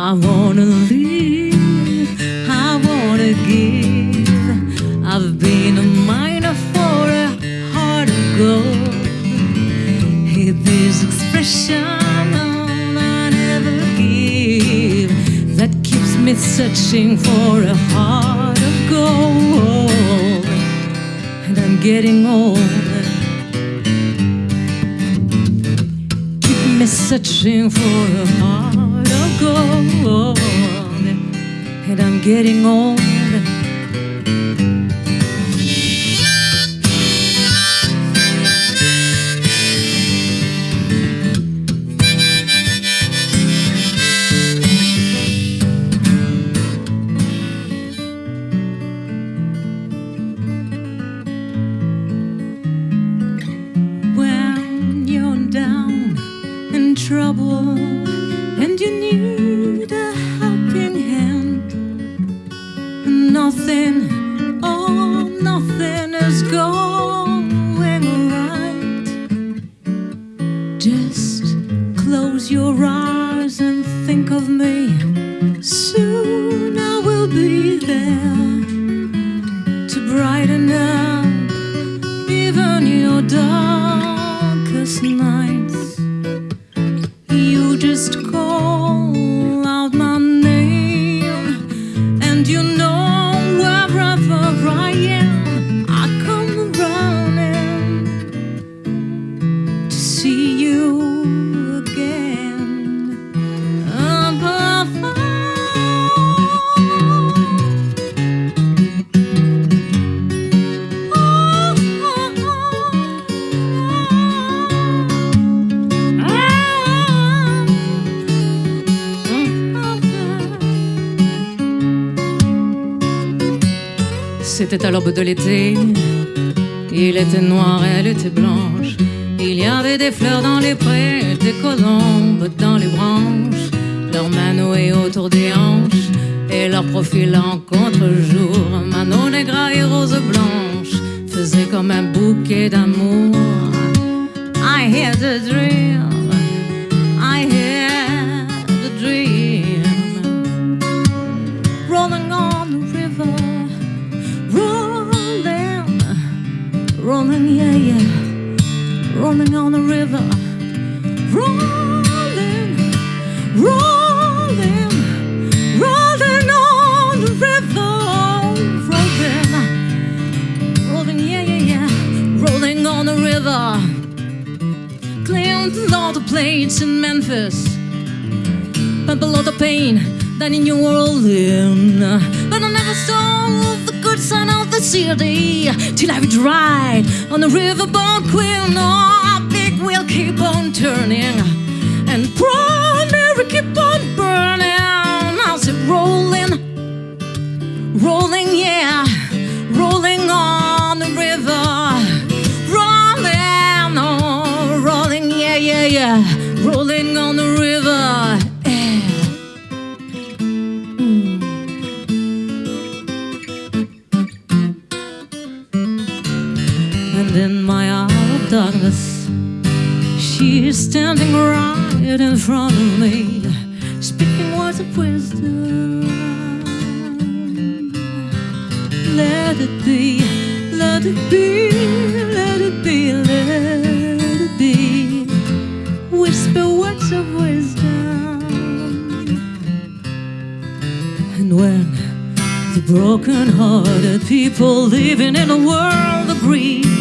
I wanna live, I wanna give. I've been a miner for a heart of gold. Hear this expression I never give that keeps me searching for a heart of gold. And I'm getting older. Keep me searching for a heart. And I'm getting in trouble close your eyes and think of me. Soon I will be there to brighten up even your darkest nights. C'était à l'aube de l'été. Il était noir, elle était blanche. Il y avait des fleurs dans les prés, des colombes dans les branches, leurs mains nouées autour des hanches et leur profil en contre-jour. Manon négra et rose blanche faisaient comme un bouquet d'amour. I hear the dream, rolling, yeah, yeah, rolling on the river, rolling, rolling, rolling on the river, rolling, rolling, yeah, yeah, yeah, rolling on the river. Cleaned all the plates in Memphis, but below the pain that in New Orleans. But I never saw side of the city till I dried on the riverboat queen. Oh, big wheel keep on turning, in my hour of darkness, She's standing right in front of me, speaking words of wisdom. Let it be, let it be, let it be, let it be. Whisper words of wisdom. And when the broken hearted people living in a world agree